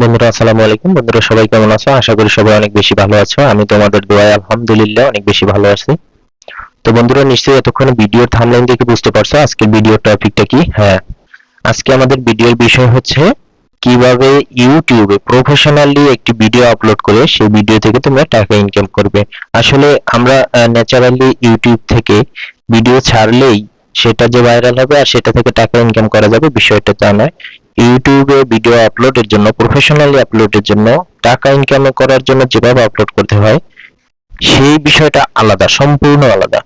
বন্ধুরা, আসসালামু আলাইকুম। বন্ধুরা, সবাই কেমন আছো? আশা করি সবাই অনেক বেশি ভালো আছো। আমি তোমাদের দোয়ায় আলহামদুলিল্লাহ অনেক বেশি ভালো আছি। তো বন্ধুরা, নিশ্চয়ই এতক্ষণ ভিডিওর থামলাইন দেখে বুঝতে পারছ আজকের ভিডিওর টপিকটা কি? হ্যাঁ আজকে আমাদের ভিডিওর বিষয় হচ্ছে কীভাবে ইউটিউবে প্রফেশনালি একটি ভিডিও আপলোড করে সেই ভিডিও থেকে তোমরা টাকা ইনকাম করবে। আসলে আমরা ন্যাচারালি ইউটিউব থেকে ভিডিও ছাড়লেই সেটা যে ভাইরাল হবে আর সেটা থেকে টাকা ইনকাম করা যাবে বিষয়টা তা নয়। ইউটিউবে ভিডিও আপলোডের জন্য প্রফেশনালি আপলোডের জন্য, টাকা ইনকাম করার জন্য যেভাবে আপলোড করতে হয়, সেই বিষয়টা আলাদা, সম্পূর্ণ আলাদা।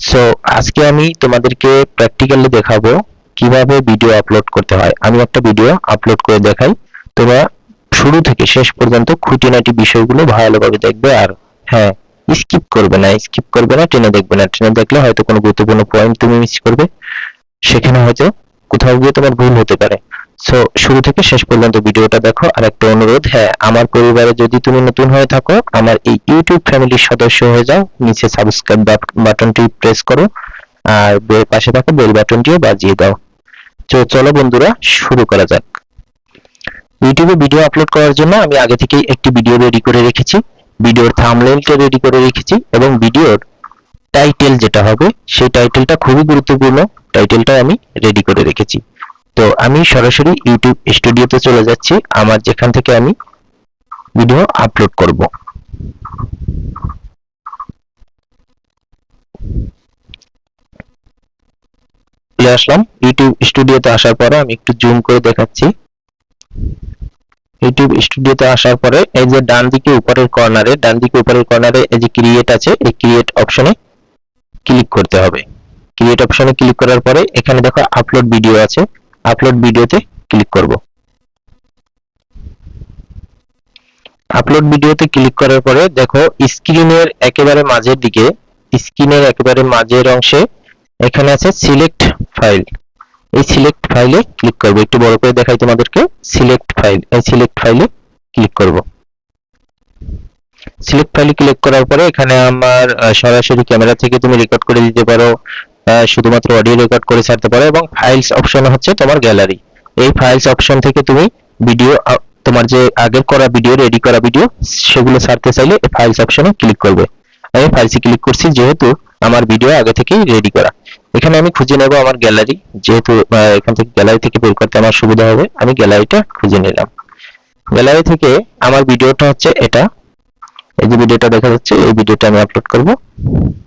সো আজকে আমি তোমাদেরকে প্র্যাকটিক্যালি দেখাবো কীভাবে ভিডিও আপলোড করতে হয়। আমি একটা ভিডিও আপলোড করে দেখাই, তোমরা শুরু থেকে শেষ পর্যন্ত খুঁটিনাটি বিষয়গুলো ভালোভাবে দেখবে আর হ্যাঁ স্কিপ করবে না স্কিপ করবে না, টেনে দেখবে না। টেনে দেখলে হয়তো কোনো গুরুত্বপূর্ণ পয়েন্ট তুমি মিস করবে। সেখানে হয়তো কোথাও গিয়ে তোমার ভুল হতে পারে। সো শুরু থেকে শেষ পর্যন্ত ভিডিওটা দেখো। আর একটা অনুরোধ হ্যাঁ আমার পরিবারে যদি তুমি নতুন হয়ে থাকো, আমার এই ইউটিউব ফ্যামিলির সদস্য হয়ে যাও, নিচে সাবস্ক্রাইব বাটনটি প্রেস করো, আর পাশে থাকা বেল বাটনটিও বাজিয়ে দাও। তো চলো বন্ধুরা, শুরু করা যাক। ইউটিউবে ভিডিও আপলোড করার জন্য আমি আগে থেকেই একটি ভিডিও রেডি করে রেখেছি। ভিডিওর থাম্বনেইলটা রেডি করে রেখেছি এবং ভিডিওর টাইটেল যেটা হবে, সেই টাইটেলটা খুবই গুরুত্বপূর্ণ। টাইটেলটা আমি রেডি করে রেখেছি। তো আমি সরাসরি ইউটিউব স্টুডিওতে চলে যাচ্ছি। আমার যেখান থেকে আমি ভিডিও আপলোড করব। চলে আসলাম ইউটিউব স্টুডিওতে আসার পরে আমি একটু জুম করে দেখাচ্ছি। ইউটিউব স্টুডিওতে আসার পরে এই যে ডান দিকে উপরের কর্নারে ডান দিকে উপরের কর্নারে এই যে ক্রিয়েট আছে, এই ক্রিয়েট অপশনে ক্লিক করতে হবে। ক্রিয়েট অপশনে ক্লিক করার পরে এখানে দেখো আপলোড ভিডিও আছে। আপলোড ভিডিওতে ক্লিক করব। আপলোড ভিডিওতে ক্লিক করার পরে দেখো স্ক্রিনের একেবারে মাঝের দিকে স্ক্রিনের একেবারে মাঝের অংশে এখানে আছে সিলেক্ট ফাইল এই সিলেক্ট ফাইলে ক্লিক করব। একটু বড় করে দেখাই তোমাদেরকে। সিলেক্ট ফাইল এই সিলেক্ট ফাইলে ক্লিক করব। সিলেক্ট ফাইলে ক্লিক করার পরে এখানে আমার সরাসরি ক্যামেরা থেকে তুমি রেকর্ড করে দিতে পারো। শুধুমাত্র অডিও রেকর্ড করে ছাড়তে পারো এবং ফাইলস অপশন হচ্ছে তোমার গ্যালারি এই ফাইলস অপশন থেকে তুমি ভিডিও তোমার যে আগের করা ভিডিও রেডি করা ভিডিও সেগুলো ছাড়তে চাইলে এই ফাইলস অপশনে ক্লিক করবে। আমি ফাইলসে ক্লিক করছি যেহেতু আমার ভিডিও আগে থেকেই রেডি করা। এখানে আমি খুঁজে নেব আমার গ্যালারি যেহেতু এখান থেকে গ্যালারি থেকে বের করতে আমার সুবিধা হবে, আমি গ্যালারিটা খুঁজে নিলাম। গ্যালারি থেকে আমার ভিডিওটা হচ্ছে এটা। এই যে ভিডিওটা দেখা যাচ্ছে, এই ভিডিওটা আমি আপলোড করব।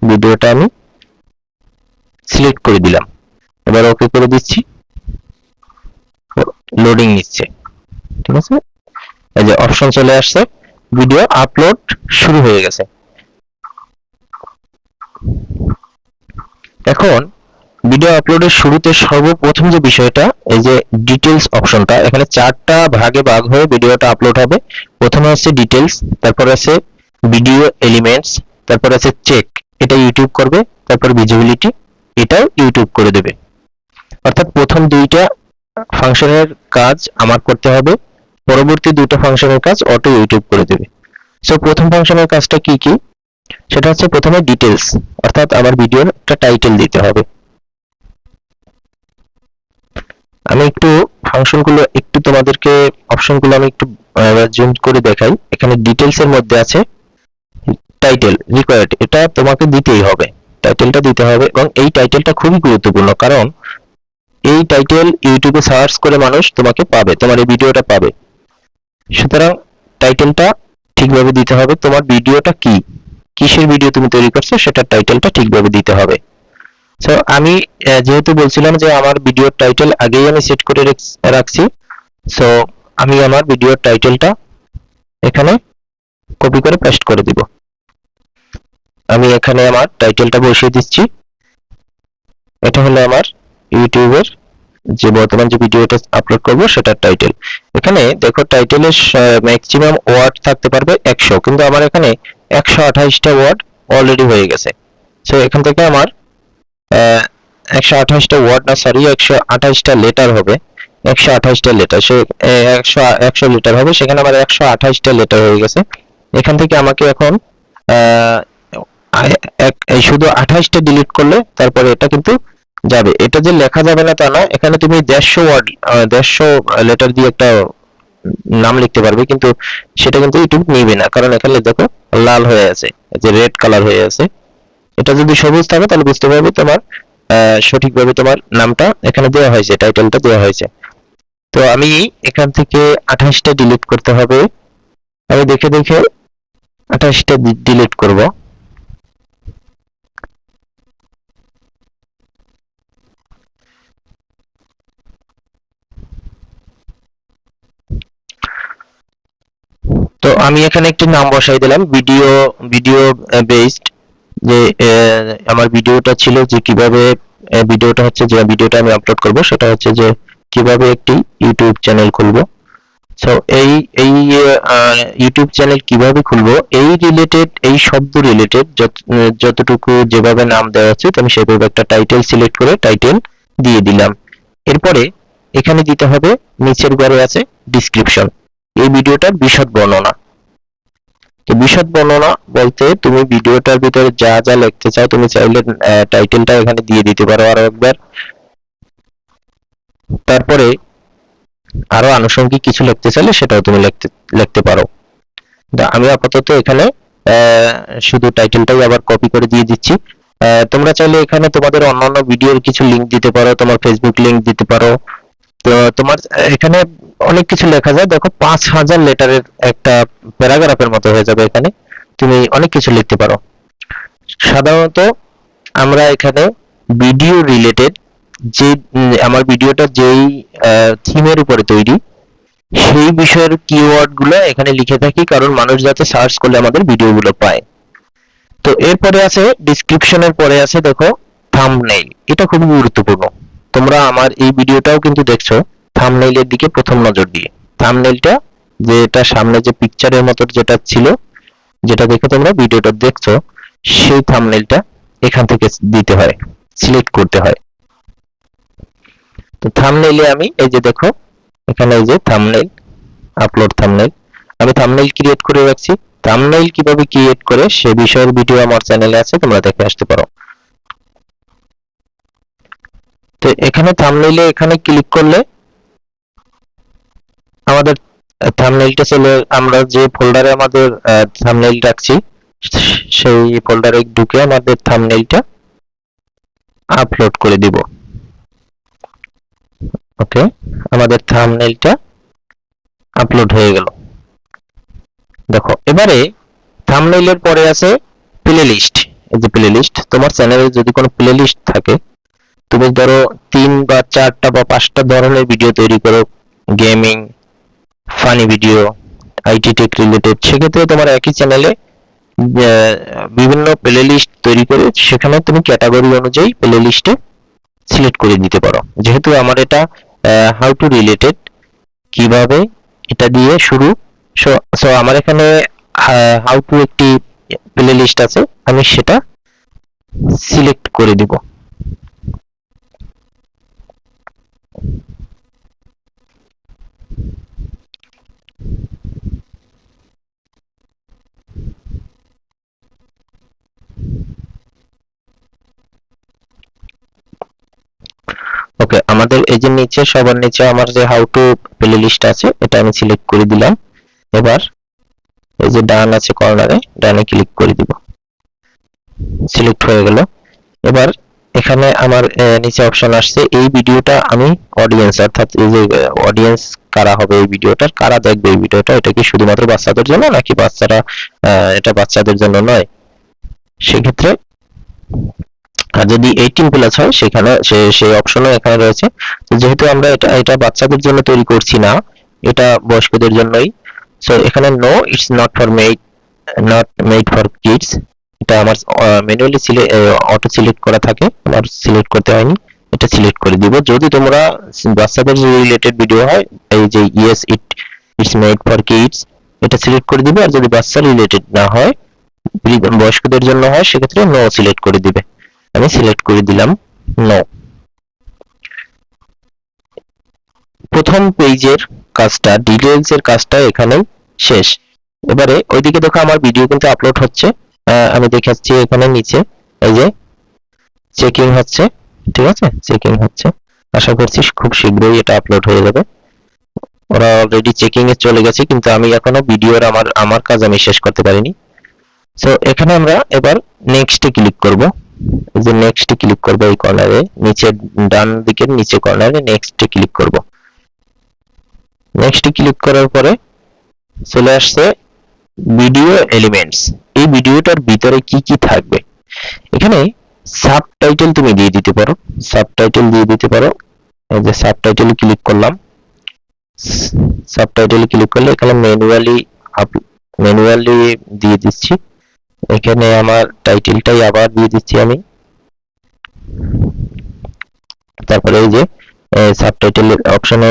ভিডিওটা আমি সিলেক্ট করে দিলাম। এবার ওকে করে দিচ্ছি। লোডিং নিচ্ছে। ঠিক আছে? এই যে অপশন চলে আসছে। ভিডিও আপলোড শুরু হয়ে গেছে। এখন ভিডিও আপলোডের শুরুতে সর্বপ্রথম যে বিষয়টা, এই যে ডিটেলস অপশনটা এখানে চারটা ভাগে ভাগ হয়ে ভিডিওটা আপলোড হবে। প্রথমে আছে ডিটেলস তারপর আছে ভিডিও এলিমেন্টস তারপর আছে চেক এটা ইউটিউব করবে, তারপর ভিজিবিলিটি এটাও ইউটিউব করে দেবে। অর্থাৎ প্রথম দুইটা ফাংশনের কাজ আমার করতে হবে, পরবর্তী দুটো ফাংশনের কাজ অটো ইউটিউব করে দেবে। সো প্রথম ফাংশনের কাজটা কি কি? সেটা হচ্ছে প্রথমে ডিটেলস অর্থাৎ আমার ভিডিওর একটা টাইটেল দিতে হবে। আমি একটু ফাংশনগুলো, একটু তোমাদেরকে অপশনগুলো আমি একটু জুম করে দেখাই। এখানে ডিটেলস এর মধ্যে আছে টাইটেল রিকোয়ার্ড এটা তোমাকে দিতেই হবে। টাইটেলটা দিতে হবে এবং এই টাইটেলটা খুবই গুরুত্বপূর্ণ। কারণ এই টাইটেল ইউটিউবে সার্চ করে মানুষ তোমাকে পাবে, তোমার এই ভিডিওটা পাবে। সুতরাং টাইটেলটা ঠিকভাবে দিতে হবে। তোমার ভিডিওটা কি? কিসের ভিডিও তুমি তৈরি করছ? সেটার টাইটেলটা ঠিকভাবে দিতে হবে। সো আমি যেহেতু বলছিলাম যে আমার ভিডিওর টাইটেল আগেই আমি সেট করে রাখছি সো আমি আমার ভিডিওর টাইটেলটা এখানে কপি করে পেস্ট করে দিব। আমি এখানে আমার টাইটেলটা বসিয়ে দিচ্ছি। এটা হলো আমার ইউটিউবের যে বর্তমান যে ভিডিওটা আপলোড করব, সেটার টাইটেল এখানে দেখো টাইটেলের ম্যাক্সিমাম ওয়ার্ড থাকতে পারবে একশো, কিন্তু আমার এখানে একশো আঠাইশটা ওয়ার্ড অলরেডি হয়ে গেছে। সো এখান থেকে আমার একশো আঠাইশটা ওয়ার্ড না সরি একশো আঠাইশটা লেটার হবে। একশো আঠাইশটা লেটার সে একশো একশো লিটার হবে। সেখানে আমার একশো আঠাইশটা লেটার হয়ে গেছে। এখান থেকে আমাকে এখন শুধু আঠাইশটা ডিলিট করলে তারপরে এটা কিন্তু যাবে। এটা যে লেখা যাবে না তা না এখানে তুমি দেড়শো ওয়ার্ড দেড়শো লেটার দিয়ে একটা নাম লিখতে পারবে, কিন্তু সেটা কিন্তু ইউটিউব নেবে না, কারণ এখানে দেখো লাল হয়ে আছে যে রেড কালার হয়ে আছে। এটা যদি সবুজ থাকে তাহলে বুঝতে পারবে তোমার সঠিকভাবে তোমার নামটা এখানে দেওয়া হয়েছে টাইটেলটা দেওয়া হয়েছে। তো আমি এখান থেকে আঠাশটা ডিলিট করতে হবে। আমি দেখে দেখে আঠাশটা ডিলিট করব। তো আমি এখানে একটি নাম বসাই দিলাম ভিডিও ভিডিও বেসড যে আমার ভিডিওটা ছিল যে কীভাবে ভিডিওটা হচ্ছে যে ভিডিওটা আমি আপলোড করব, সেটা হচ্ছে যে কীভাবে একটি ইউটিউব চ্যানেল খুলবো। সো এই এই ইউটিউব চ্যানেল কীভাবে খুলবো, এই রিলেটেড এই শব্দ রিলেটেড যতটুকু যেভাবে নাম দেওয়া আছে আমি সেভাবে একটা টাইটেল সিলেক্ট করে টাইটেল দিয়ে দিলাম। এরপরে এখানে দিতে হবে, নিচের ঘরে আছে ডিসক্রিপশন এই ভিডিওটার বিশদ বর্ণনা। বিশদ বর্ণনা বলতে তুমি ভিডিওটার ভিতরে যা যা লিখতে চাও তুমি চাইলে টাইটেলটা এখানে দিয়ে দিতে পারো আরও একবার। তারপরে আরও আনুষঙ্গিক কিছু লিখতে চাইলে সেটাও তুমি লিখতে লিখতে পারো। আমি আপাতত এখানে শুধু টাইটেলটাই আবার কপি করে দিয়ে দিচ্ছি। তোমরা চাইলে এখানে তোমাদের অন্যান্য ভিডিওর কিছু লিংক দিতে পারো, তোমার ফেসবুক লিংক দিতে পারো। তো তোমার, এখানে অনেক কিছু লেখা যায়। দেখো, পাঁচ হাজার লেটারের একটা প্যারাগ্রাফের মতো হয়ে যাবে এখানে। তুমি অনেক কিছু লিখতে পারো। সাধারণত আমরা এখানে ভিডিও রিলেটেড যে, আমার ভিডিওটা যেই থিমের উপরে তৈরি, সেই বিষয়ের কিওয়ার্ডগুলো এখানে লিখে থাকি, কারণ মানুষ যাতে সার্চ করলে আমাদের ভিডিওগুলো পায়। তো এরপরে আছে ডেসক্রিপশনের পরে আছে, দেখো থাম্বনেইল এটা খুবই গুরুত্বপূর্ণ। তোমরা আমার এই ভিডিওটাও কিন্তু দেখছ থাম্বনেইলের দিকে প্রথম নজর দিয়ে। থাম্বনেইলটা যেটা সামনে যে পিকচারের মতো যেটা ছিল, যেটা দেখে তোমরা ভিডিওটা দেখছ, সেই থাম্বনেইলটা এখান থেকে দিতে হয় সিলেক্ট করতে হয়। তো থাম্বনেইলে আমি এই যে দেখো, এখানে এই যে থাম্বনেইল আপলোড থাম্বনেইল আমি থাম্বনেইল ক্রিয়েট করে রাখছি। থাম্বনেইল কীভাবে ক্রিয়েট করে, সে বিষয়ের ভিডিও আমার চ্যানেলে আছে, তোমরা দেখে আসতে পারো। তো এখানে থাম্বনেইলে এখানে ক্লিক করলে আমাদের থাম্বনেইলটা চলে, আমরা যে ফোল্ডারে আমাদের থাম্বনেইল রাখছি, সেই ফোল্ডারে ঢুকে আমাদের থাম্বনেইলটা আপলোড করে দিব। ওকে আমাদের থাম্বনেইলটা আপলোড হয়ে গেল। দেখো, এবারে থাম্বনেইলের পরে আছে প্লেলিস্ট এই যে প্লেলিস্ট তোমার চ্যানেলে যদি কোনো প্লেলিস্ট থাকে তুমি ধরো তিন বা চারটা বা পাঁচটা ধরনের ভিডিও তৈরি করো gaming funny video IT tech related সেক্ষেত্রে তোমার একই চ্যানেলে বিভিন্ন প্লে লিস্ট তৈরি করে সেখানে তুমি ক্যাটাগরি অনুযায়ী প্লেলিস্টে সিলেক্ট করে দিতে পারো। যেহেতু আমার এটা হাউ টু রিলেটেড কীভাবে এটা দিয়ে শুরু সো আমার এখানে হাউ টু একটি প্লে লিস্ট আছে, আমি সেটা সিলেক্ট করে দিব। ওকে আমাদের এই যে নিচে, সবার নিচে আমার যে হাউ টু প্লে লিস্ট আছে, এটা আমি সিলেক্ট করে দিলাম। এবার এই যে ডান আছে কর্নারে ডানে ক্লিক করে দিব। সিলেক্ট হয়ে গেল। এবার এখানে আমার নিচে অপশন আসছে, এই ভিডিওটা আমি অডিয়েন্স অর্থাৎ এই যে অডিয়েন্স কারা হবে এই ভিডিওটার কারা দেখবে এই ভিডিওটা, এটা কি শুধুমাত্র বাচ্চাদের জন্য, নাকি বাচ্চারা এটা বাচ্চাদের জন্য নয়? সেক্ষেত্রে, আর যদি এইটিন প্লাস হয়, সেখানে সেই অপশনও এখানে রয়েছে। যেহেতু আমরা এটা এটা বাচ্চাদের জন্য তৈরি করছি না, এটা বয়স্কদের জন্যই সো এখানে no it's not for made not made for kids এটা আমার ম্যানুয়ালি অটো সিলেক্ট করা থাকে আমার সিলেক্ট করতে হয়নি, এটা সিলেক্ট করে দিব। যদি তোমরা বাচ্চাদের রিলেটেড ভিডিও হয়, এই যে yes it it's made for kids এটা সিলেক্ট করে দিবে, আর যদি বাচ্চা রিলেটেড না হয় বয়স্কদের জন্য হয়, সেক্ষেত্রে নো সিলেক্ট করে দিবে। আমি সিলেক্ট করে দিলাম নো প্রথম পেজের কাজটা ডিটেইলস এর কাজটা এখানেই শেষ। এবারে ওইদিকে দেখো আমার ভিডিও কিন্তু আপলোড হচ্ছে। আমি দেখাচ্ছি এখানে নিচে। এই যে চেকিং হচ্ছে, ঠিক আছে? চেকিং হচ্ছে। আশা করছি খুব শীঘ্রই এটা আপলোড হয়ে যাবে। ওরা অলরেডি চেকিং এ চলে গেছে, কিন্তু আমি এখনও ভিডিওর আমার আমার কাজ আমি শেষ করতে পারিনি। সো এখানে আমরা এবার নেক্সটে ক্লিক করব। যে নেক্সটে ক্লিক করব এই কর্নারে নিচে ডান দিকের নিচে কর্নারে নেক্সটে ক্লিক করব। নেক্সটে ক্লিক করার পরে চলে আসছে ভিডিও এলিমেন্টস এই ভিডিওটার ভিতরে কি কি থাকবে? এখানে সাবটাইটেল তুমি দিয়ে দিতে পারো। সাবটাইটেল দিয়ে দিতে পারো। এই যে সাবটাইটেল ক্লিক করলাম। সাবটাইটেল ক্লিক করলে এখানে ম্যানুয়ালি ম্যানুয়ালি দিয়ে দিচ্ছি। এখানে আমার টাইটেলটাই আবার দিয়ে দিচ্ছি আমি। তারপরে এই যে সাবটাইটেল অপশনে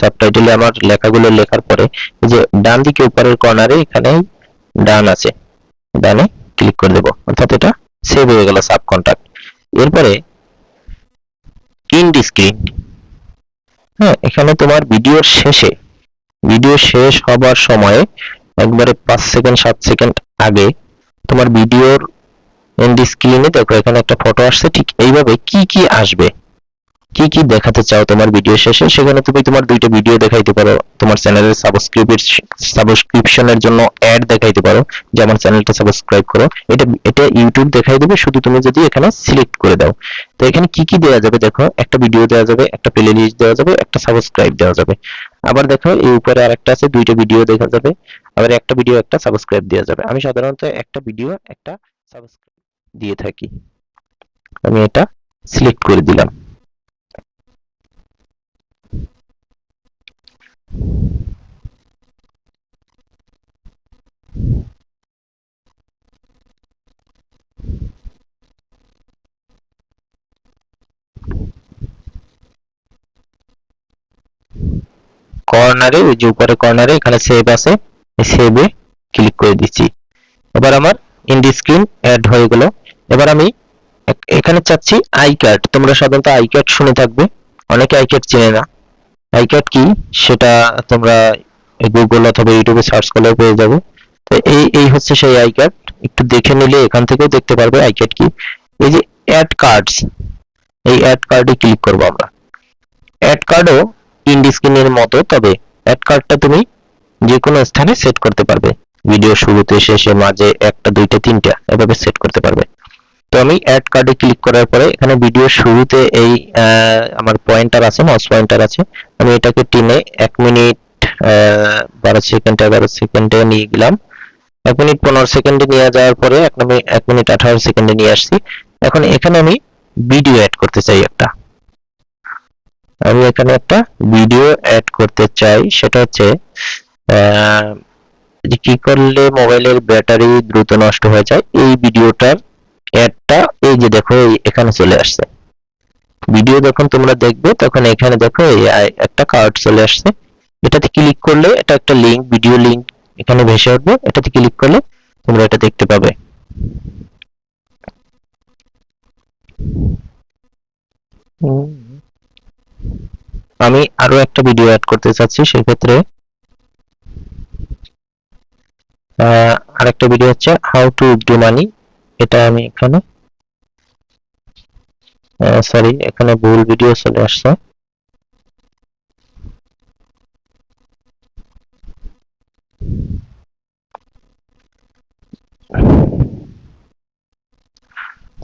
সাবটাইটেলে আমার লেখাগুলো লেখার পরে যে ডান দিকে উপরের কর্নারে এখানে ডান আছে। ডানে ক্লিক করে দেব। অর্থাৎ এটা সেভ হয়ে গেল সাব কন্টাক্ট এরপরে ইন স্ক্রিন হ্যাঁ এখানে তোমার ভিডিওর শেষে ভিডিও শেষ হবার সময়ে একবারে পাঁচ সেকেন্ড সাত সেকেন্ড আগে তোমার ভিডিওর এন্ড স্ক্রিনে দেখো, এখানে একটা ফটো আসছে, ঠিক এইভাবে কি কি আসবে? কি কি দেখাতে চাও তোমার ভিডিও শেষে, সেখানে তুমি তোমার দুইটা ভিডিও দেখাইতে পারো। তোমার চ্যানেলের সাবস্ক্রিপশনের জন্য অ্যাড দেখাইতে পারো, যে আমার চ্যানেলটা সাবস্ক্রাইব করো। এটা এটা ইউটিউব দেখাই দেবে, শুধু তুমি যদি এখানে সিলেক্ট করে দাও। তো এখানে কি কি দেওয়া যাবে দেখো, একটা ভিডিও দেওয়া যাবে, একটা প্লে লিস্ট দেওয়া যাবে, একটা সাবস্ক্রাইব দেওয়া যাবে। আবার দেখো, এই উপরে আরেকটা আছে, দুইটা ভিডিও দেখা যাবে, আবার একটা ভিডিও একটা সাবস্ক্রাইব দেওয়া যাবে। আমি সাধারণত একটা ভিডিও একটা সাবস্ক্রাইব দিয়ে থাকি। আমি এটা সিলেক্ট করে দিলাম। কর্নারে ওই যে উপরে কর্নারে এখানে সেভ আছে। সেভে ক্লিক করে দিচ্ছি। এবার আমার ইন্ডি স্ক্রিন অ্যাড হয়ে গেল। এবার আমি এখানে চাচ্ছি আই কার্ড তোমরা সাধারণত আই কার্ড শুনে থাকবে। অনেকে আই কার্ড চেনে না। আই কার্ড কি? সেটা তোমরা গুগল অথবা ইউটিউবে সার্চ করলে পেয়ে যাবে। তো এই এই হচ্ছে সেই আই কার্ড একটু দেখে নিলে এখান থেকেও দেখতে পারবে আই কার্ড কি। এই যে অ্যাড কার্ডস এই অ্যাড কার্ডে ক্লিক করব আমরা। অ্যাড কার্ডও ইন্ডি স্ক্রিনের মতো, তবে অ্যাড কার্ডটা তুমি যে কোনো স্থানে সেট করতে পারবে। ভিডিও শুরুতে, শেষে, মাঝে একটা, দুইটা, তিনটা এভাবে সেট করতে পারবে। তো আমি অ্যাড কার্ডে ক্লিক করার পরে এখানে ভিডিও শুরুতে এই আমার পয়েন্টার আছে মাউস পয়েন্টার আছে। আমি এটাকে টিনে এক মিনিট বারো সেকেন্ড এগারো সেকেন্ডে নিয়ে গেলাম। এক মিনিট পনেরো সেকেন্ডে নিয়ে যাওয়ার পরে এক মিনিট, আঠারো সেকেন্ডে নিয়ে আসছি। এখন এখানে আমি ভিডিও অ্যাড করতে চাই একটা। আমি এখানে একটা ভিডিও অ্যাড করতে চাই। সেটা হচ্ছে কি করলে মোবাইলের ব্যাটারি দ্রুত নষ্ট হয়ে যায়, এই ভিডিওটার অ্যাডটা এই যে দেখো এখানে চলে আসছে। ভিডিও যখন তোমরা দেখবে, তখন এখানে দেখো একটা কার্ড চলে আসছে। এটাতে ক্লিক করলে এটা একটা লিংক ভিডিও লিংক এখানে ভেসে উঠবে। এটাতে ক্লিক করলে তোমরা এটা দেখতে পাবে। আমি আরও একটা ভিডিও অ্যাড করতে চাচ্ছি, সেক্ষেত্রে আরেকটা ভিডিও হচ্ছে হাউ টু উইথড্র মানি এটা আমি এখানে সরি এখানে ভুল ভিডিও চলে আসছে।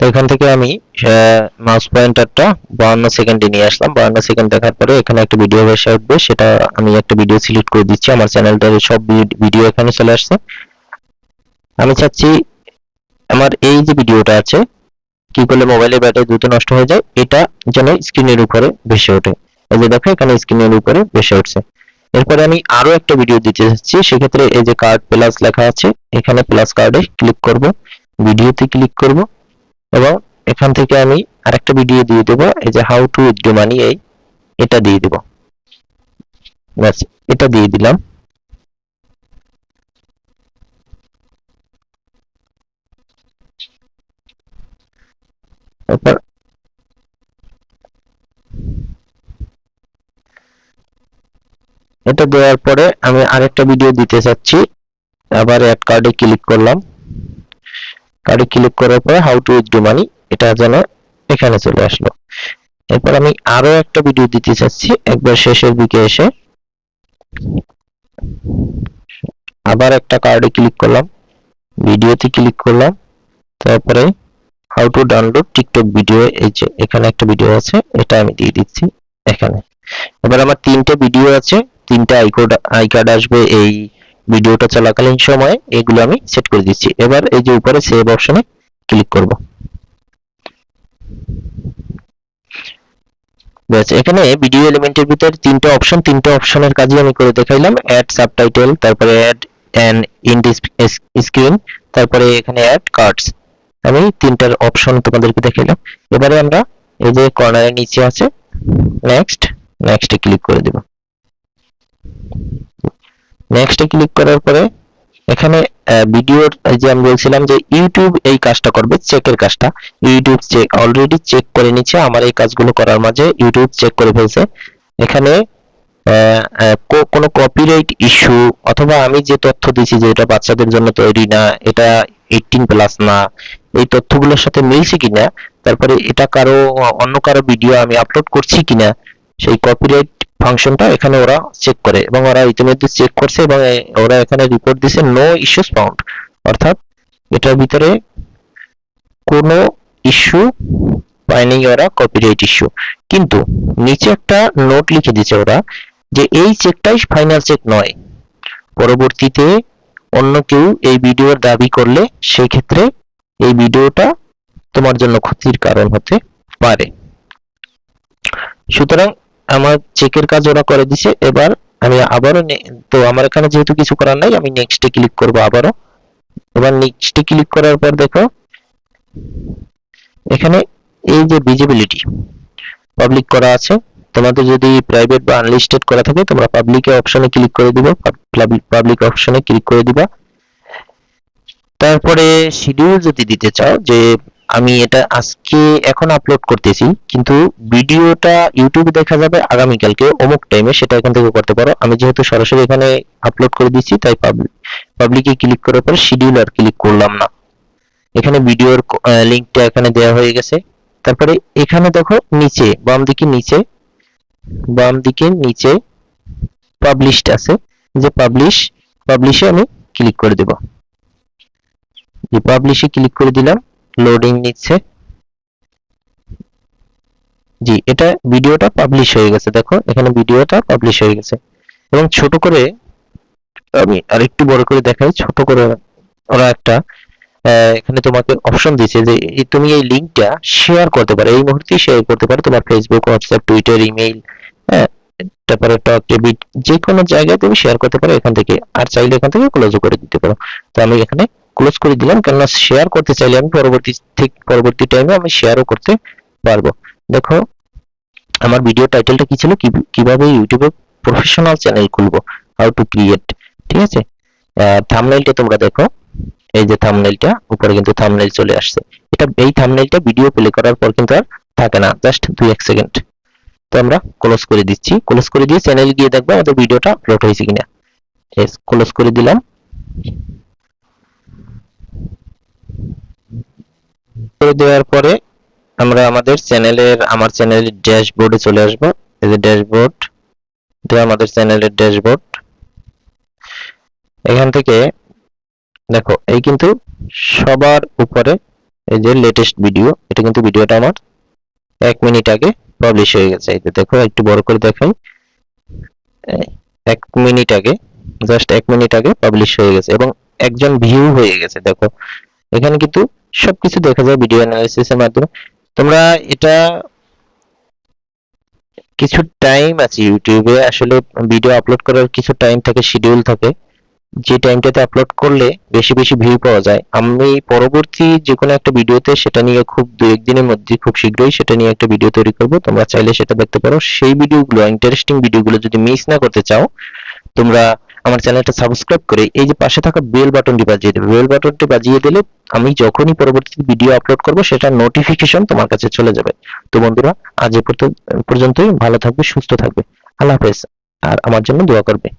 তো এখান থেকে আমি মাউস পয়েন্টারটা বাউন্ন সেকেন্ডে নিয়ে আসলাম। বাউন্ন সেকেন্ড দেখার পরে এখানে একটা ভিডিও ভেসে উঠবে। সেটা আমি একটা ভিডিও সিলেক্ট করে দিচ্ছি। আমার চ্যানেলটার সব ভিডিও এখানে চলে আসছে। আমি চাচ্ছি, আমার এই যে ভিডিওটা আছে, কি করলে মোবাইলের ব্যাটারি দ্রুত নষ্ট হয়ে যায়, এটা যেন স্ক্রিনের উপরে ভেসে ওঠে। এই যে দেখো, এখানে স্ক্রিনের উপরে ভেসে উঠছে। এরপরে আমি আরও একটা ভিডিও দিতে চাচ্ছি। সেক্ষেত্রে এই যে কার্ড প্লাস লেখা আছে, এখানে প্লাস কার্ডে ক্লিক করব। ভিডিওতে ক্লিক করব। এবং এখান থেকে আমি আরেকটা ভিডিও দিয়ে দেবো, এই যে হাউ টু উইথড্র মানি এই এটা দিয়ে দেব। ব্যাস, এটা দিয়ে দিলাম। তারপর এটা দেওয়ার পরে আমি আরেকটা ভিডিও দিতে চাচ্ছি। আবার অ্যাড কার্ডে ক্লিক করলাম। কার্ডে ক্লিক করার পরে হাউ টু উইথড্র মানি এটা যেন এখানে চলে আসলো। এরপর আমি আরও একটা ভিডিও দিতে চাচ্ছি, একবার শেষের দিকে এসে। আবার একটা কার্ডে ক্লিক করলাম ভিডিওতে ক্লিক করলাম, তারপরে how to download TikTok video এই যে এখানে একটা ভিডিও আছে, এটা আমি দিয়ে দিচ্ছি এখানে। এবার আমার তিনটে ভিডিও আছে, তিনটে আইকোড আই কার্ড আসবে এই ভিডিওটা চলাকালীন সময়ে এগুলো আমি সেট করে দিচ্ছি। এবার এই যে উপরে সেভ অপশনে ক্লিক করব। এখানে ভিডিও এলিমেন্টের ভিতর তিনটে অপশন তিনটে অপশনের কাজই আমি করে দেখাইলাম। অ্যাড সাবটাইটেল তারপরে অ্যাড অ্যান ইন স্ক্রিন তারপরে এখানে অ্যাড কার্ডস আমি তিনটার অপশন তোমাদেরকে দেখাইলাম। এবারে আমরা এই যে কর্নারের নিচে আছে নেক্সট নেক্সটে ক্লিক করে দেব। নেক্সটে ক্লিক করার পরে, এখানে ভিডিওর যে আমি বলছিলাম যে ইউটিউব এই কাজটা করবে চেকের কাজটা। ইউটিউব চেক অলরেডি চেক করে নিচ্ছে, আমার এই কাজগুলো করার মাঝে ইউটিউব চেক করে ফেলছে। এখানে কোনো কপিরাইট ইস্যু অথবা আমি যে তথ্য দিছি যে এটা বাচ্চাদের জন্য তৈরি না, এটা এইটিন প্লাস না, এই তথ্যগুলোর সাথে মিলছে কিনা, তারপরে এটা কারও, অন্য কারও ভিডিও আমি আপলোড করছি কিনা, সেই কপিরাইট ফাংশনটা এখানে ওরা চেক করে এবং ওরা ইতিমধ্যে চেক করছে এবং ওরা এখানে রিপোর্ট দিছে নো ইস্যুস ফাউন্ড অর্থাৎ এটার ভিতরে কোনো ইস্যু পায়নি ওরা কপিরাইট ইস্যু কিন্তু নিচে একটা নোট লিখে দিয়েছে ওরা যে এই চেকটাই ফাইনাল চেক নয়। পরবর্তীতে অন্য কেউ এই ভিডিওর দাবি করলে সেই ক্ষেত্রে এই ভিডিওটা তোমার জন্য ক্ষতির কারণ হতে পারে। সুতরাং আমার চেকের কাজ ওরা করে দিছে, এবার আমি আবারও তো আমার এখানে যেহেতু কিছু করার নাই, আমি নেক্সটে ক্লিক করব আবারও। এবার নেক্সটে ক্লিক করার পর দেখো, এখানে এই যে ভিজিবিলিটি পাবলিক করা আছে, তোমাদের যদি প্রাইভেট বা আনলিস্টেড করা থাকে, তোমরা পাবলিক অপশনে ক্লিক করে দিবে পাবলিক অপশনে ক্লিক করে দিবা। তারপরে শিডিউল যদি দিতে চাও, যে আমি এটা আজকে এখন আপলোড করতেছি, কিন্তু ভিডিওটা ইউটিউবে দেখা যাবে আগামীকালকে অমুক টাইমে সেটা এখান থেকে করতে পারো। আমি যেহেতু সরাসরি এখানে আপলোড করে দিচ্ছি তাই পাবলিকে ক্লিক করার পর শিডিউল আর ক্লিক করলাম না। এখানে ভিডিওর লিংকটা এখানে দেওয়া হয়ে গেছে। তারপরে এখানে দেখো নিচে, বাম দিকে নিচে, বাম দিকে নিচে পাবলিশড আছে। যে পাবলিশ পাবলিশে আমি ক্লিক করে দেব। যে পাবলিশে ক্লিক করে দিলাম লোডিং নিচ্ছে। জি, এটা ভিডিওটা পাবলিশ হয়ে গেছে, দেখো, এখানে ভিডিওটা পাবলিশ হয়ে গেছে। এবং ছোট করে আমি আরেকটু বড় করে দেখাই, ছোট করে ওরা একটা এখানে তোমাকে অপশন দিয়েছে যে তুমি এই লিংকটা শেয়ার করতে পারো, এই মুহূর্তে শেয়ার করতে পারো, তোমার ফেসবুক হোয়াটসঅ্যাপ টুইটার ইমেইল হ্যাঁ তারপরে টক যে কোনো জায়গায় তুমি শেয়ার করতে পারো, এখান থেকে, আর চাইলে এখান থেকে ক্লোজও করে দিতে পারো। তো আমি এখানে ক্লোজ করে দিলাম, কেননা শেয়ার করতে চাইলে আমি পরবর্তী, ঠিক পরবর্তী টাইমে আমি শেয়ারও করতে পারব। দেখো, আমার ভিডিও টাইটেলটা কি ছিল? কীভাবে ইউটিউবে প্রফেশনাল চ্যানেল খুলবো? হাউ টু ক্রিয়েট ঠিক আছে? থাম্বনেইলটা তোমরা দেখো। এই যে থাম্বনেইলটা উপরে কিন্তু থাম্বনেইল চলে আসছে। এটা, এই থাম্বনেইলটা ভিডিও প্লে করার পর কিন্তু আর থাকে না জাস্ট দুই, এক সেকেন্ড তো আমরা ক্লোজ করে দিচ্ছি। ক্লোজ করে দিয়ে চ্যানেল গিয়ে দেখব আমাদের ভিডিওটা আপলোড হয়েছে কিনা। ক্লোজ করে দিলাম। দেওয়ার পরে আমরা আমাদের চ্যানেলের, আমার চ্যানেলের ড্যাশবোর্ডে চলে আসব। এই যে ড্যাশবোর্ড, এটা আমাদের চ্যানেলের ড্যাশবোর্ড। এখান থেকে দেখো, এই কিন্তু সবার উপরে এই যে লেটেস্ট ভিডিও এটা কিন্তু ভিডিওটা আমার এক মিনিট আগে পাবলিশ হয়ে গেছে। এই দেখো, একটু বড় করে দেখাই। এক মিনিট আগে জাস্ট এক মিনিট আগে পাবলিশ হয়ে গেছে এবং একজন ভিউ হয়ে গেছে। দেখো, এখানে কিন্তু সবকিছু দেখা যায় ভিডিও অ্যানালাইসিস এর মাধ্যমে। তোমরা এটা কিছু টাইম আছে ইউটিউবে আসলে ভিডিও আপলোড করার কিছু টাইম থাকে শিডিউল থাকে। যে টাইমটাতে আপলোড করলে বেশি বেশি ভিউ পাওয়া যায়। আমি পরবর্তী যে কোনো একটা ভিডিওতে সেটা নিয়ে খুব দু একদিনের মধ্যে খুব শীঘ্রই সেটা নিয়ে একটা ভিডিও তৈরি করব। তোমরা চাইলে সেটা দেখতে পারো। সেই ভিডিওগুলো ইন্টারেস্টিং ভিডিওগুলো যদি মিস না করতে চাও তোমরা আমার চ্যানেলটা সাবস্ক্রাইব করে এই যে পাশে থাকা বেল বাটনটি বাজিয়ে দেবে। বেল বাটনটি বাজিয়ে দিলে আমি যখনই পরবর্তী ভিডিও আপলোড করব, সেটা নোটিফিকেশন তোমার কাছে চলে যাবে। তো বন্ধুরা, আজ এ পর্যন্তই ভালো থাকবে, সুস্থ থাকবে। আল্লাহ হাফেজ। আর আমার জন্য দোয়া করবে।